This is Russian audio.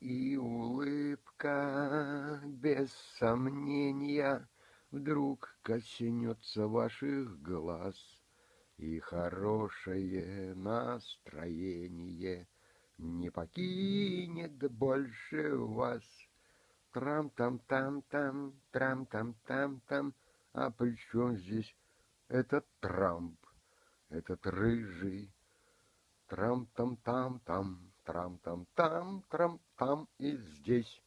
И улыбка, без сомнения, Вдруг коснется ваших глаз, И хорошее настроение Не покинет больше вас. Трам-там-там-там, трам-там-там-там. А при чем здесь этот Трамп, этот рыжий? Трам-там-там-там, трам-там-там, трам-там и здесь